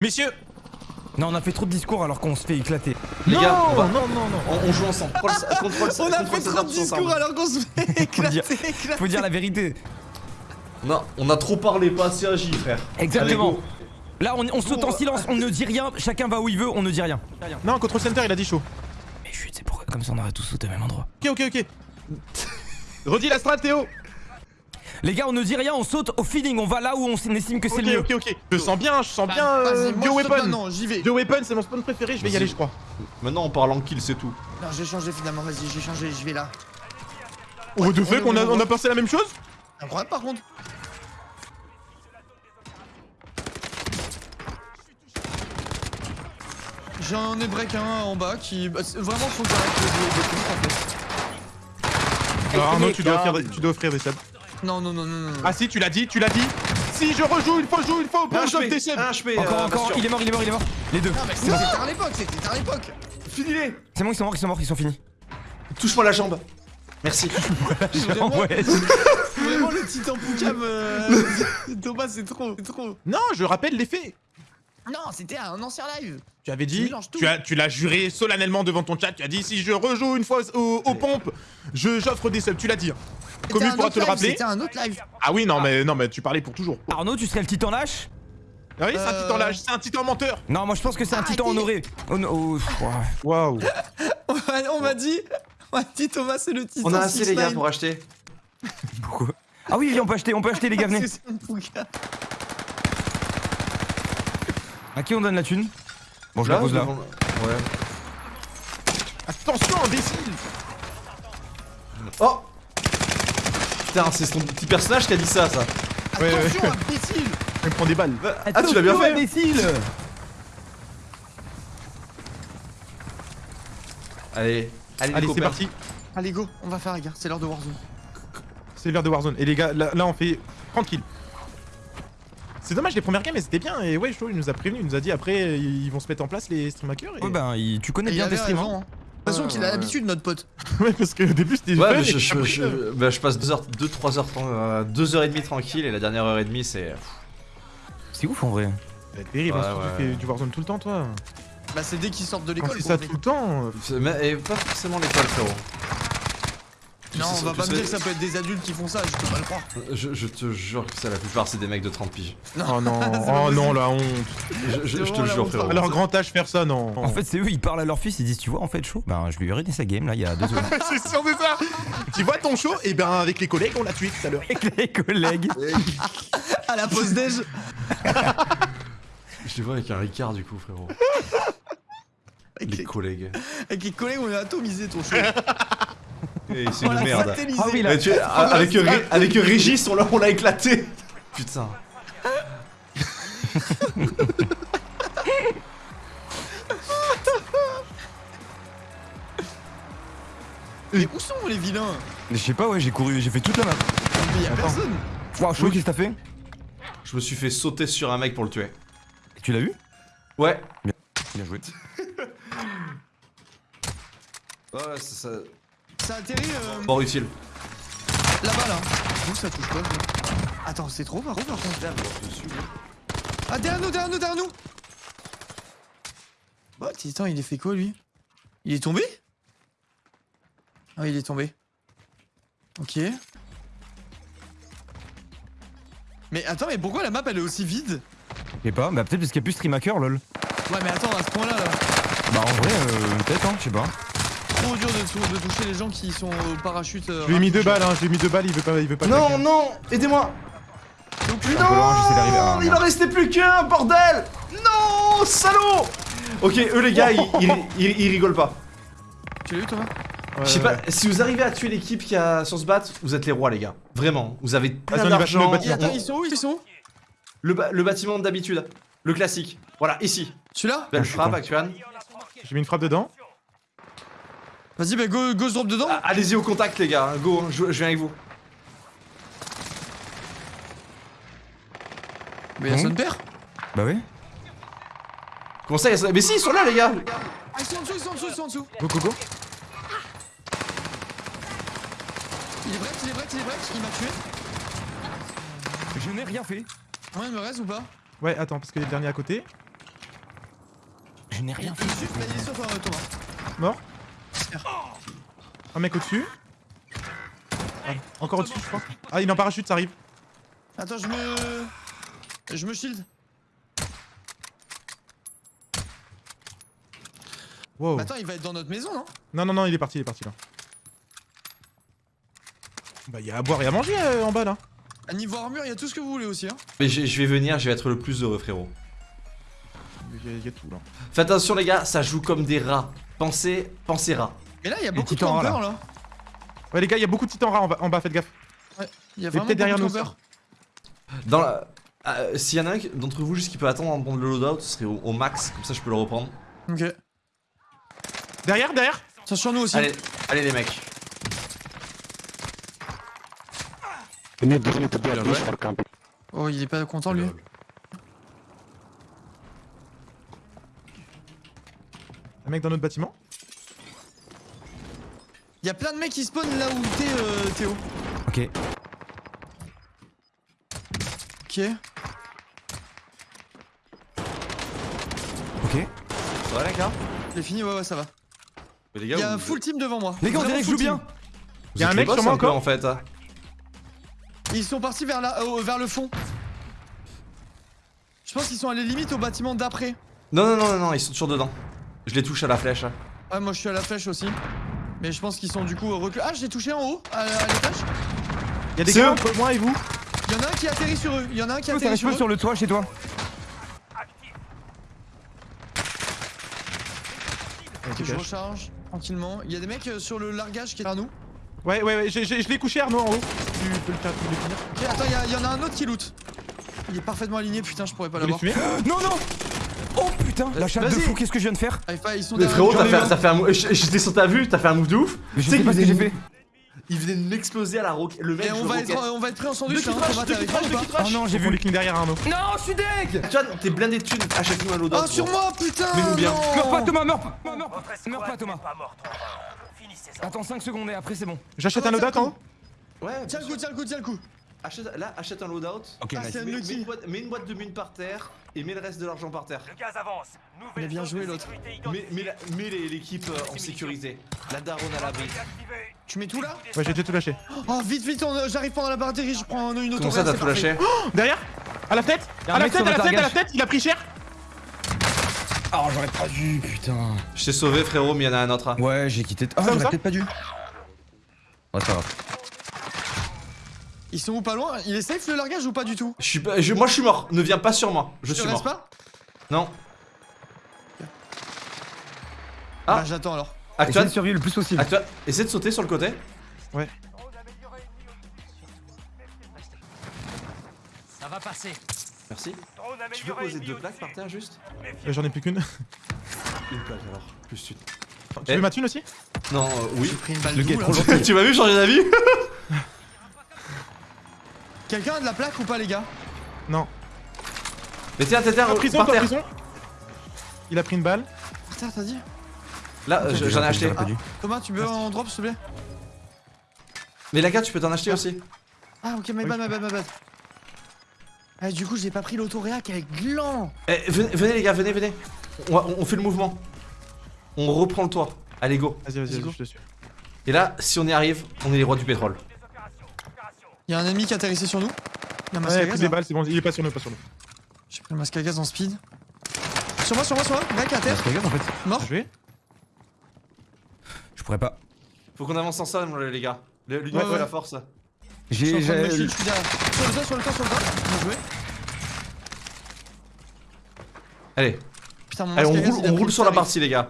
Messieurs Non, on a fait trop de discours alors qu'on se fait éclater. Les non, gars, on va- non, non, non. On, on joue ensemble. Contrôle, contrôle, On a contrôle fait trop de discours alors qu'on se fait éclater, éclater. Faut dire la vérité. Non, on a trop parlé, pas assez agi, frère. Exactement. Allez. Là, on, on saute en silence, on ne dit rien, chacun va où il veut, on ne dit rien. Non, Control Center, il a dit chaud. Mais chut, c'est pourquoi comme ça on aurait tous sauté au même endroit. Ok, ok, ok. Redis la strat, Théo. Les gars, on ne dit rien, on saute au feeling, on va là où on estime que c'est Ok, le mieux. ok, ok. Je sens bien, je sens bien euh, je Bioweapon. maintenant, j'y vais. Bioweapon, c'est mon spawn préféré, je vais y aller, je crois. Maintenant, on parle en kill, c'est tout. Non, j'ai changé finalement, vas-y, j'ai changé, j'y vais là. Oh, de on fait qu'on a, on a pensé la même chose? Incroyable par contre. J'en ai break un en bas qui. bah, vraiment, faut que j'arrête de jouer des en fait. Arnaud, les tu dois, offrir, tu dois offrir des subs. Non, non, non, non, non. Ah si, tu l'as dit, tu l'as dit. Si je rejoue, il faut jouer, il faut des subs. un HP. Encore, euh, encore, il est mort, il est mort, il est mort. Les deux. Non, mais c'était à l'époque, c'était à l'époque. Finis-les. C'est bon, ils sont morts, ils sont morts, ils sont finis. Touche-moi la jambe. Merci. Vraiment, ouais. vraiment le titan Poucam. euh, Thomas, c'est trop, c'est trop. Non, je rappelle les faits. Non, c'était un ancien live. Tu avais dit, tu as, tu l'as juré solennellement devant ton chat. Tu as dit si je rejoue une fois aux, aux pompes, je j'offre des subs. Tu l'as dit. hein. Un pourra te le rappeler. C'était un autre live. Ah oui, non, mais non, mais tu parlais pour toujours. Arnaud, tu serais le titan lâche Ah oui, c'est un Euh. titan lâche, c'est un titan menteur. Non, moi je pense que c'est un titan honoré. Oh, no- oh. Waouh. On m'a- on m'a dit. On m'a dit Thomas, c'est le titan. On a assez, les gars, 6ix9ine. pour acheter. Pourquoi? Ah oui, oui, on peut acheter, on peut acheter les gars, venez. À qui on donne la thune? Bon, je la Là, pose là. devant- Ouais. Attention, imbécile. Oh Putain, c'est ton petit personnage qui a dit ça, ça. Ouais, ouais. Attention, imbécile. Il me prend des balles. Ah, tu l'as bien fait imbécile Allez, allez, Allez, c'est parti. Allez, go, on va faire, les gars. C'est l'heure de Warzone. C'est l'heure de Warzone. Et les gars, là, là, on fait tranquille. C'est dommage, les premières games, elles étaient bien. Et ouais, Chaud, il nous a prévenu. Il nous a dit après, ils vont se mettre en place, les stream hackers. Et... Ouais, ben, il- tu connais Et il bien tes avait streams. raison, hein. hein. De toute façon, qu'il a Ouais, l'habitude, notre pote. ouais, parce qu'au début, c'était. Ouais, mais je, je, je- euh, bah, je passe 2 heures, 2, 3 heures, 2 heures et demie tranquille et la dernière heure et demie c'est. C'est ouf en vrai. Être terrible, Ouais, hein, ouais. tu fais du Warzone tout le temps, toi. Bah, c'est dès qu'ils sortent de Quand l'école. c'est ça gros, tout le temps. euh, C'est- mais- Et pas forcément l'école, frérot. Non, on va pas me dire que ça peut être des adultes qui font ça, je peux pas le croire. Je, je te jure que ça, la plupart c'est des mecs de 30 piges. Oh non, oh non, la honte. Je, je- je te jure, frérot. À leur grand âge, faire ça, non. En fait, c'est eux, ils parlent à leur fils, ils disent Tu vois, en fait, chaud Ben, je lui ai redonné sa game là, il y a deux secondes. c'est sûr, c'est ça. tu vois ton show? Et ben, avec les collègues, on l'a tué tout à l'heure. Avec les collègues. À la pause déj. Je les vois avec un Ricard du coup, frérot. Avec Les les, collègues. avec les collègues, on a atomisé ton show. Et c'est une merde. Ah oui, là. Tu- avec, Ré- avec Régis, on l'a on l'a éclaté. Putain. Mais où sont les vilains? Je sais pas, ouais, j'ai couru, j'ai fait toute la map. Mais y'a personne. Waouh, chaud, qu'est-ce que t'as fait? Je me suis fait sauter sur un mec pour le tuer. Tu l'as eu? Ouais. Bien joué. Ouais, c'est ça. Ça atterrit euh, Mort utile. là-bas là. Où ça touche pas Attends, c'est trop par contre par contre. Ah, derrière nous, derrière nous, derrière nous Bah, Titan, il est fait quoi lui? Il est tombé? Ah, il est tombé. Ok. Mais attends, mais pourquoi la map elle est aussi vide? Je sais pas, bah peut-être parce qu'il y a plus stream hacker, lol. Ouais, mais attends, à ce point-là, là, Bah en vrai, euh, peut-être, hein, je sais pas. Trop dur de, tou- de toucher les gens qui sont au parachute. euh, Je lui ai mis deux balles, hein. Je lui ai mis deux balles, il veut pas, il veut pas. Non, claquer. non, aidez-moi. Loin, à- Il en restait plus qu'un, bordel Non, salaud Ok, eux les gars, ils, ils, ils- ils rigolent pas. Tu l'as eu, Ouais, Je sais ouais. pas, si vous arrivez à tuer l'équipe qui a sur ce bat, vous êtes les rois les gars. Vraiment, vous avez plein Vas-y, on y va, d'argent. le Et bâtiment. attends, ils sont où Ils sont où? Le, ba- le bâtiment d'habitude, le classique. Voilà, ici. Celui-là? Belle frappe. Actuan. J'ai mis une frappe dedans. Vas-y, bah go, go se drop dedans Ah, Allez-y au contact les gars, go, je, je viens avec vous. Mais y'a son père Bah ouais. Comment ça, il y a ça Mais si, ils sont là les gars Ah, ils sont en dessous, ils sont en dessous, ils sont en dessous Go, go, go. Il est break, il est break, il est break, il m'a tué Je n'ai rien fait. Moi, il me reste ou pas? Ouais, attends, parce qu'il y a le dernier à côté. Je n'ai rien fait. Il est sur toi, Thomas. Mort? Un mec au-dessus. Ah, encore au-dessus, je crois. Ah, il est en parachute, ça arrive. Attends, je me. Je me shield. Wow. Bah, attends, il va être dans notre maison, non? Non, non, non, il est parti, il est parti là. Bah, il y a à boire et à manger euh, en bas là. À niveau armure, il y a tout ce que vous voulez aussi, hein. Mais je je vais venir, je vais être le plus heureux, frérot. Il y, a- il y a tout là. Faites attention, les gars, ça joue comme des rats. Pensez, pensez rats. Mais là, il y a beaucoup de titans, là. campeurs, là. Ouais, les gars, il y a beaucoup de titans rats en bas, en bas, faites gaffe. Il y a vraiment peut-être derrière beaucoup de nous. campeurs. Dans la. euh, S'il y en a un d'entre vous juste qui peut attendre prendre le loadout, ce serait au, au max, comme ça je peux le reprendre. Ok. Derrière, derrière Ça sur nous aussi. Allez, allez les mecs. Oh, il est pas content, lui. Un mec dans notre bâtiment Il y a plein de mecs qui spawnent là où t'es, euh, Théo. Ok. Ok. Ok. Ça va les gars? J'ai fini, ouais, ouais, ça va. Mais les Il gars, y a un vous- full team devant moi. Les gars, on Vraiment dirait que je joue full team. bien. vous y a êtes un les mec boss sur moi un peu, encore en fait. hein. Ils sont partis vers, la, euh, vers le fond. Je pense qu'ils sont allés limite au bâtiment d'après. Non, non, non, non, non, ils sont toujours dedans. Je les touche à la flèche. hein. Ouais, moi je suis à la flèche aussi. Mais je pense qu'ils sont du coup reculés. Ah, j'ai touché en haut, à, à l'étage. Il y a des gars entre moi et vous Il y en a un qui atterrit sur eux. Il y en a un qui atterrit reste sur peu eux. sur le toit chez toi. Je recharge tranquillement. Il y a des mecs euh, sur le largage qui est à nous. Ouais, ouais, ouais, je l'ai couché Arnaud en haut. Tu peux le faire, tu peux le finir. Ok, attends, il y en a un autre qui loot. Il est parfaitement aligné, putain, je pourrais pas l'avoir. Non, non Oh putain, la chatte de fou, qu'est-ce que je viens de faire sont Mais frérot, t'as fait, un. t'as fait un move. J'étais sur ta vue, t'as fait un move de ouf. Mais je Tu sais pas ce que j'ai fait. Il venait de m'exploser à la roquette. Le mec, Et on va, roquette. être, on va être pris en sandwich, Deux hein, deux trashent. Oh non, j'ai vu. les clean derrière Arnaud. Non, je suis deg Tu vois, t'es blindé de thunes. Achète-nous un loadout. Oh, sur gros. moi, putain bien. Meurs pas Thomas, meurs pas, meurs pas, Thomas. Finissez-en. Attends 5 secondes et après c'est bon. J'achète un faire en haut Ouais, Tiens le coup, tiens le coup, tiens le coup. Achète, là, achète un loadout. Ok, Ah, nice. c'est un Mets, une boîte, mets une boîte de mines par terre et mets le reste de l'argent par terre. Le gaz avance. Nouvelle a bien joué, l'autre. Mets, l'équipe euh, en sécurité. La daronne à l'abri. Tu mets tout là Ouais, j'ai déjà tout lâché. Oh, vite, vite, on- j'arrive pendant la batterie, je prends une auto. Comment ça, t'as tout lâché Derrière À la fenêtre À la fenêtre, sur à la fenêtre, à la fenêtre, il a pris cher Oh, j'aurais pas dû, putain. Je t'ai sauvé, frérot, mais il y en a un autre. Ouais, j'ai quitté. Ah, Ça, j'aurais ça peut-être pas dû. Ouais, c'est pas grave. Ils sont où pas loin? Il est safe le largage ou pas du tout? Je suis pas, je- moi, je suis mort. Ne viens pas sur moi. Je Tu suis restes mort. pas? Non. Ah. Bah j'attends alors. Essaye Actuel, de survivre le plus possible. actuel, essaie de sauter sur le côté. Ça va passer. Merci. Tu peux amélioré. poser deux plaques par terre juste? Euh, J'en ai plus qu'une. Une plaque alors. Plus une. Tu Eh. veux ma thune aussi? Non, euh, oui. J'ai pris une balle Le gars tu m'as vu changer d'avis? Quelqu'un a de la plaque ou pas les gars? Non. Mais tiens, tiens, tiens, En prison, par en terre. prison? Il a pris une balle. Par terre t'as dit? Là, je- j'en ai acheté. Dû. Thomas tu veux en drop s'il te plaît? Mais la carte, tu peux t'en acheter aussi. Ah ok my bad my bad my bad. Ah du coup j'ai pas pris l'autoréac avec gland Eh, venez, venez, les gars, venez, venez. On, fait le mouvement. On reprend le toit. Allez, go. Vas-y, vas-y, vas-y, je te suis. Et là, si on y arrive, on est les rois du pétrole. Y'a un ennemi qui a atterrissé sur nous. Y'a un masque Ouais, à il a gaz. des là. balles, c'est bon, il est pas sur nous, pas sur nous. J'ai pris le masque à gaz en speed. Sur moi, sur moi, sur moi, mec à terre, Parce que regarde, en fait. mort. Je pourrais pas. Faut qu'on avance ensemble, les gars. Le- L'union Ouais, ouais. la force. J'ai. j'ai- shield, je suis derrière. Sur le toit, sur le toit, sur le toit. Bien joué. Allez, Putain, mon allez, masque on à gaz, roule, il a on roule le sur la partie, les gars.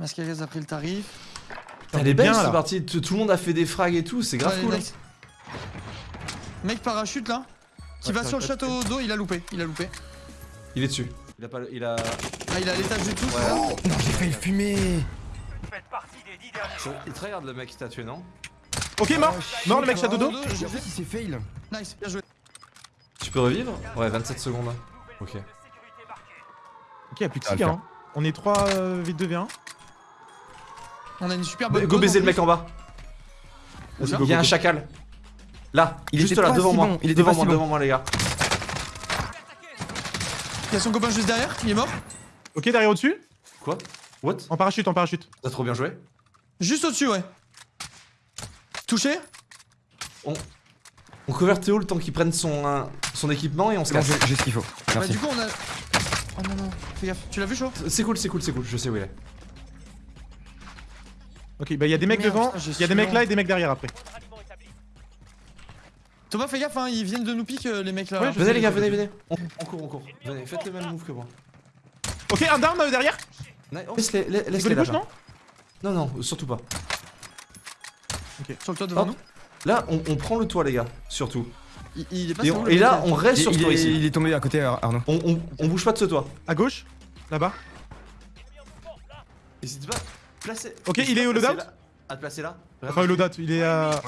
Masque à gaz a pris le tarif. Elle est bien, là. partie. Tout tout le monde a fait des frags et tout. C'est grave cool. nice. Mec parachute là. Qui Ouais, va sur le château d'eau, il a loupé. Il a loupé. Il est dessus. Il a pas. Il a. Ah, il à l'étage du tout, ça Non, j'ai failli le fumer. Faites partie des dix derniers. Il te regarde le mec qui t'a tué, non Ok, mort Oh, Mort le mec château d'eau je- fait, il s'est fail. Nice, bien joué. Tu peux revivre Ouais, 27 secondes. Ok. De sécurité marquée. Ok, y'a plus de Ça va 6 le gars. hein. On est 3 V2V1. On a une super bonne Go baiser le mec en bas. Vas-y, Il y a go, un chacal. Là, Il juste était là, devant si moi. bon, il était devant moi, si bon. devant moi, les gars. Il y a son copain juste derrière, il est mort. Ok, derrière au-dessus. Quoi? What? En parachute, en parachute. T'as trop bien joué Juste au-dessus, ouais. Touché? On cover Théo le temps qu'il prenne son, euh, son équipement et on se casse. j'ai ce qu'il faut. Bah Merci. du coup on a... Oh non non, fais gaffe. Tu l'as vu chaud? C'est cool, c'est cool, c'est cool, je sais où il est. Ok, bah il y a des mecs Merde, devant, putain, j'ai il y a des mecs là et des mecs derrière après. Thomas fais gaffe hein, ils viennent de nous piquer euh, les mecs là. Ouais, je Venez sais, les gars, venez, venez. On, on court, on court. Venez, faites le même move que moi. Ok, un down euh, derrière. Laisse-les, laisse-les les là. bouches, non Non, non, surtout pas. Sur le toit devant Hop. nous. Là, on, on prend le toit, les gars, surtout. Il, il est pas Et, on- et là, on reste Il, sur ce il toit est, ici. il est tombé à côté, Ar- Arnaud. On, on, on bouge pas de ce toit. À gauche Là-bas N'hésite pas. Placez. Ok, il est au loadout là- À te placer là. Enfin, le loadout, il est à.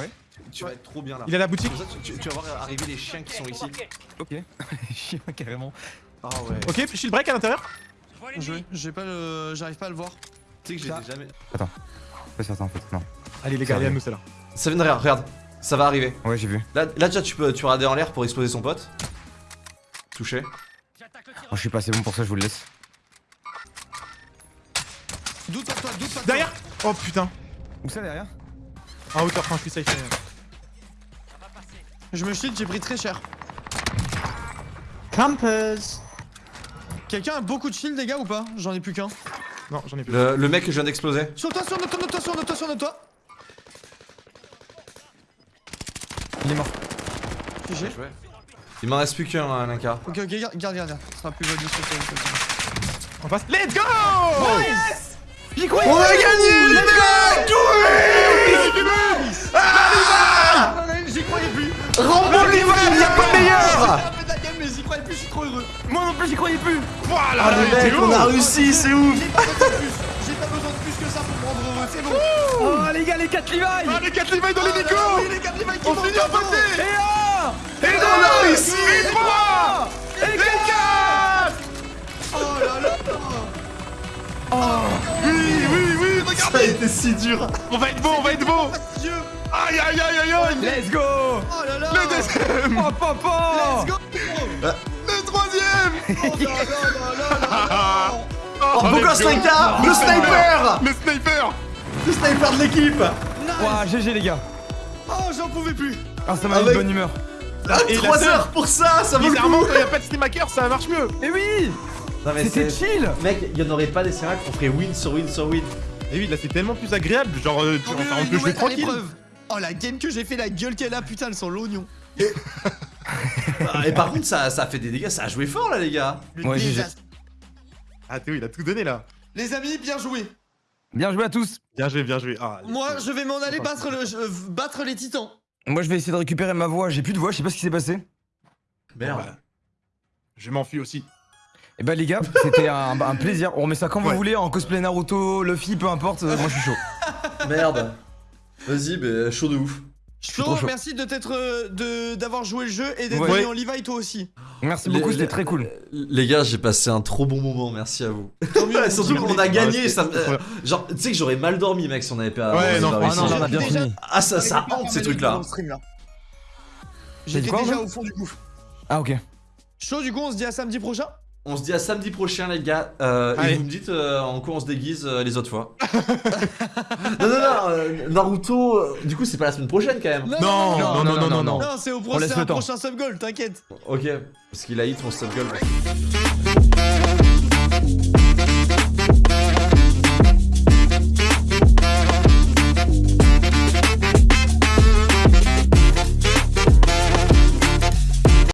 Tu vas être trop bien là. Il est à la boutique. Tu, vas voir arriver les chiens qui sont ici. Ok. Chien, carrément. Ah ouais. Ok, shield break à l'intérieur. J'ai pas le. J'arrive pas à le voir. Tu sais que j'étais jamais. Pas certain en fait. Non. Allez, les gars, allez à nous, celle-là. Ça vient de derrière, regarde. Ça va arriver. Ouais, j'ai vu. Là, là déjà, tu peux, tu regarder en l'air pour exploser son pote. Touché. Moi, je suis pas assez bon pour ça, je vous le laisse. Derrière Oh putain. Où ça derrière En hauteur, enfin, je suis safe. Je me shield, j'ai pris très cher. Campers. Quelqu'un a beaucoup de shield les gars ou pas? J'en ai plus qu'un. Non, j'en ai plus. Le, le mec que je viens d'exploser. Sur toi, sur notre toit, notre toit, sur notre toit, sur notre toit. Il est mort. GG. Il m'en reste plus qu'un, hein, Linka. Ok, ok, garde, garde, garde. Ce sera plus valide sur toi. sur toi. En face. Let's go J'y croyais On a gagné, les mecs. J'y croyais plus. Rambo rival, y'a pas meilleur. Mais j'y croyais plus, je suis trop heureux. Moi non plus, j'y croyais plus. Voilà Ah les mecs, on a réussi, c'est ouf. J'ai pas besoin de plus. Que ça pour me rendre heureux, c'est bon. Oh les gars, les 4 Levi Ah, les 4 Levi dans les Ah, Nico On finit en beauté. Et un. Et on a réussi. Et 3 Et 4 Oh là là. Oui, oui, oui, Ça a regardez été si dur. On va être bon, on va être bon Fastidieux. Aïe, aïe, aïe, aïe, aïe. Let's go. Oh là là. Le deuxième. Oh papa Let's go. Le troisième. Oh là là là. Oh, beau gosse, Le sniper. Le sniper. Le sniper de l'équipe. Ouah, GG les gars. Oh, j'en pouvais plus. Ah, ça m'a mis de bonne humeur. Ah, Et la 3 seule- heures pour ça, ça vaut le Bizarrement, coup. quand il n'y a pas de steam hacker, ça marche mieux. Et oui. Non mais C'était c'est... chill Mec, il n'y en aurait pas des scénarios qu'on ferait win sur win sur win. Et oui, là c'est tellement plus agréable, genre, euh, tu- Oh, enfin, on peut jouer tranquille. Oh la game que j'ai fait, la gueule qu'elle a, putain, elles sont l'oignon. Ah, et par contre, ça, ça a fait des dégâts, ça a joué fort là, les gars. Le Ouais, GG. désastre. Ah Théo, il a tout donné là Les amis, bien joué. Bien joué à tous Bien joué, bien joué Ah, Moi, je vais m'en aller battre, le, je- battre les titans. Moi je vais essayer de récupérer ma voix, j'ai plus de voix, je sais pas ce qui s'est passé. Merde. Bah, Je m'enfuis aussi Et bah les gars, c'était un, un plaisir. On remet ça quand Ouais. vous voulez, en cosplay Naruto, Luffy, peu importe, euh, moi je suis chaud. Merde. Vas-y, bah, chaud de ouf. chaud. merci de t'être, euh, de d'avoir joué le jeu et d'être Ouais. venu en Levi toi aussi. Merci Les- beaucoup, c'était très cool. Les gars, j'ai passé un trop bon moment, merci à vous. Tant mieux. Surtout qu'on a gagné, Ouais, ça Genre, tu sais que j'aurais mal dormi, mec, si on avait pas. Ouais, on non, ah non, on a bien Déjà- fini. Ah, ça, ça hante ces stream, là. J'étais déjà au fond du gouffre. Ah ok. Chaud, du coup, on se dit à samedi prochain. On se dit à samedi prochain, les gars. Euh, et vous me dites euh, en quoi on se déguise euh, les autres fois. non, non, non, euh, Naruto, euh, du coup, c'est pas la semaine prochaine quand même. Non, non, non, non, non, non Non, c'est au prochain sub goal, t'inquiète. Ok, parce qu'il a hit mon stop goal.